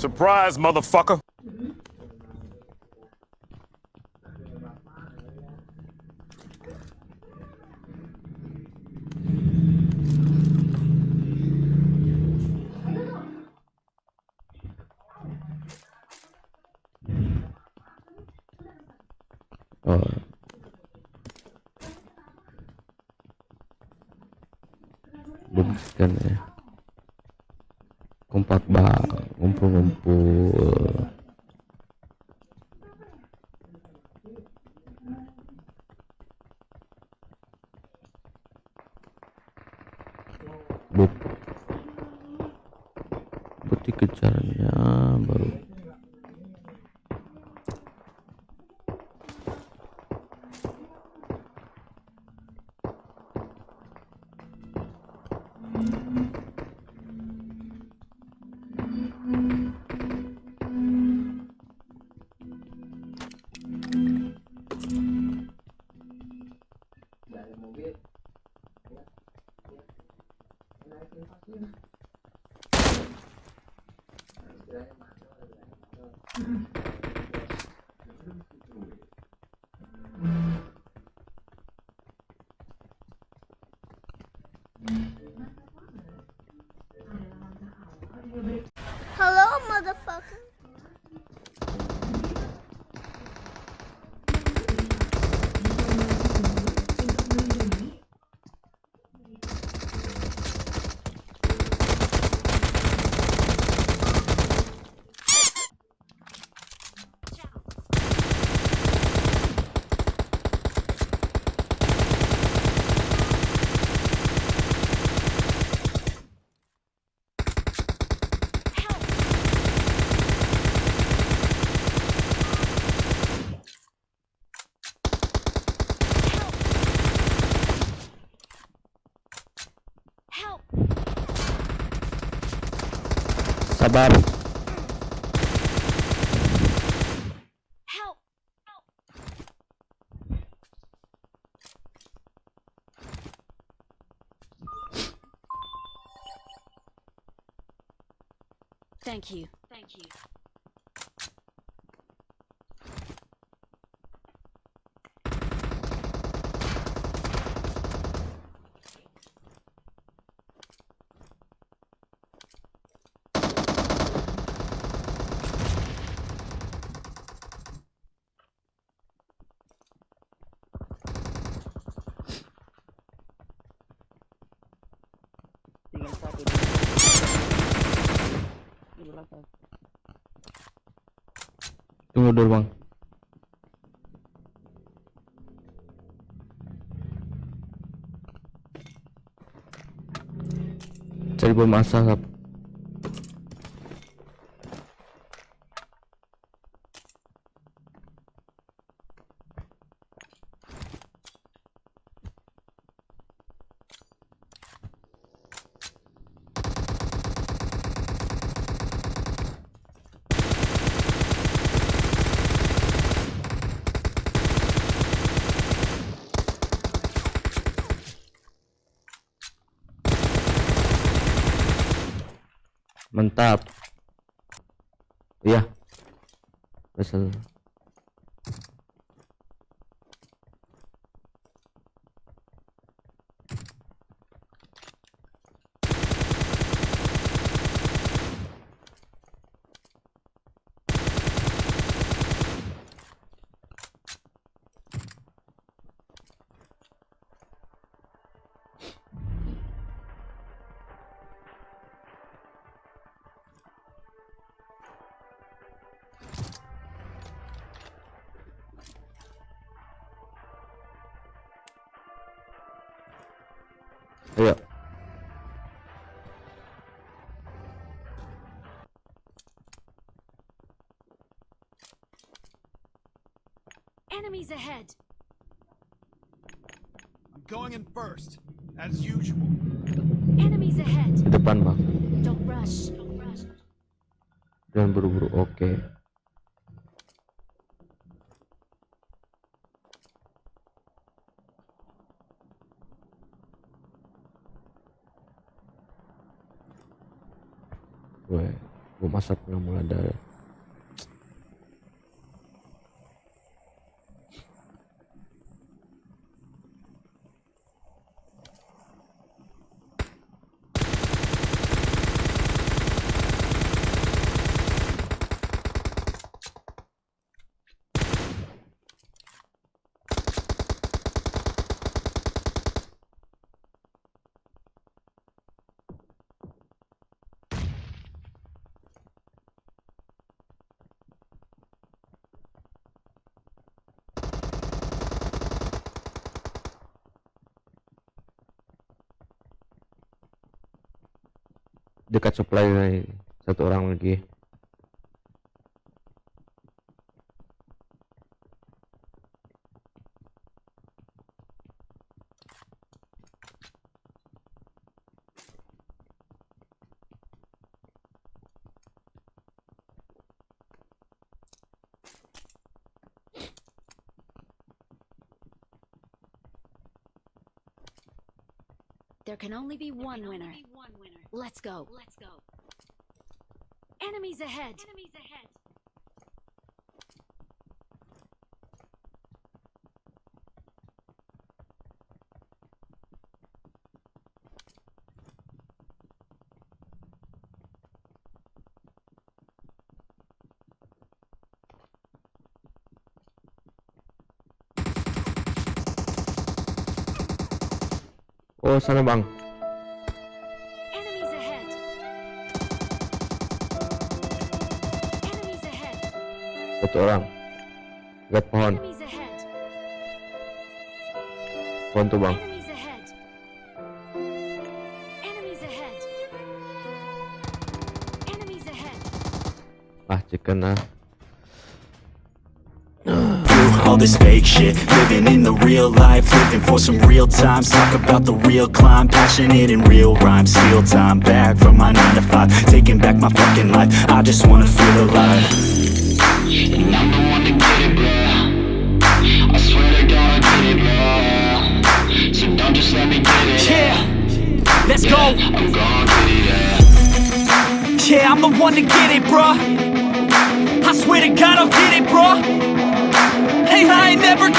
Surprise, motherfucker. oh kan ya kompak bang ngumpul-ngumpul. Buk. You. Thank you. Tunggu dulu bang. Cari bom asap mantap iya Wesel. Ayo. Enemies ahead. I'm going in first, as usual. Enemies ahead. Di depan bang. Don't rush. Don't rush. Jangan buru-buru. Oke. gue gue masak nggak mulai dari dekat supply satu orang lagi There can only be one winner. Let's go. Let's go. Enemies ahead. Enemies ahead. oh sana bang satu orang lihat pohon Enemies ahead. pohon tuh bang Enemies ahead. Enemies ahead. Enemies ahead. ah chicken ah. All this fake shit Living in the real life, living for some real times. Talk about the real climb, passionate in real rhymes. Steal time back from my 9 to 5 Taking back my fucking life, I just wanna feel alive And I'm the one to get it, bro. I swear to God, I get it, bro. So don't just let me get it. Yeah, let's go I'm gon' get it, yeah. Yeah, I'm the one to get it, bruh I swear to God I'll get it, bruh Hey, I ain't never